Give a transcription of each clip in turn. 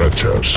Rachas.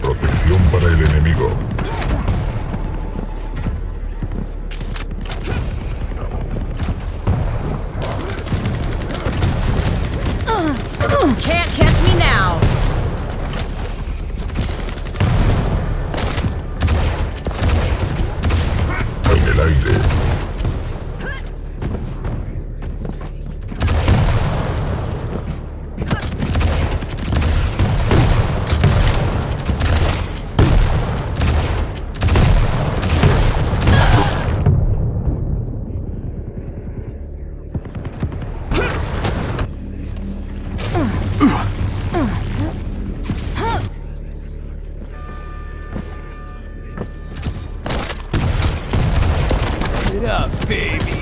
Protección para el enemigo. Yeah, baby.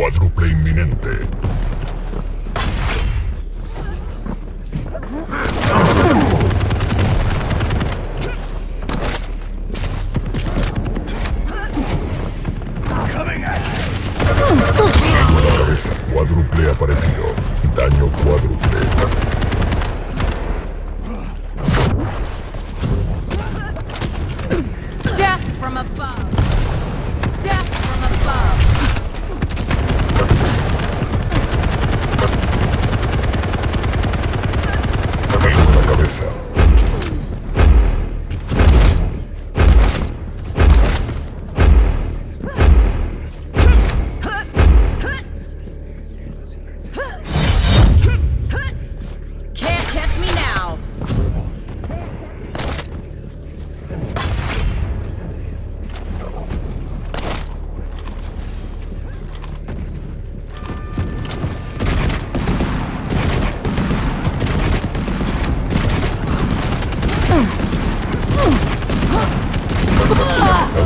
cuádruple inminente. Cuádruple aparecido. Daño cuádruple.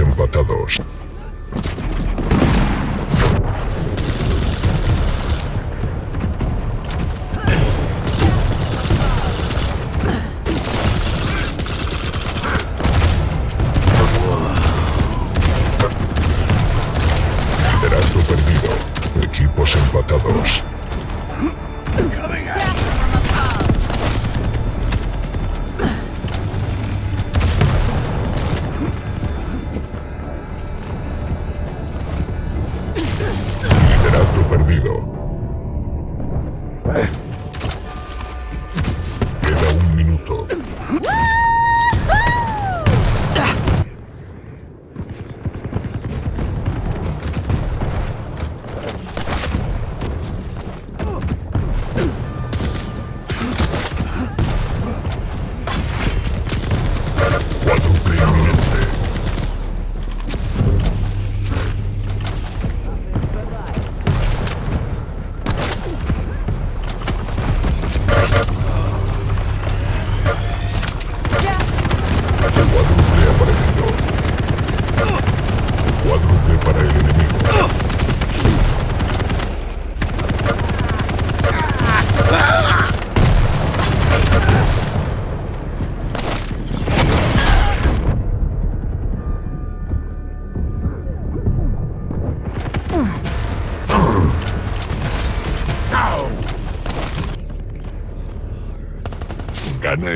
empatados.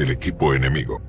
El equipo enemigo.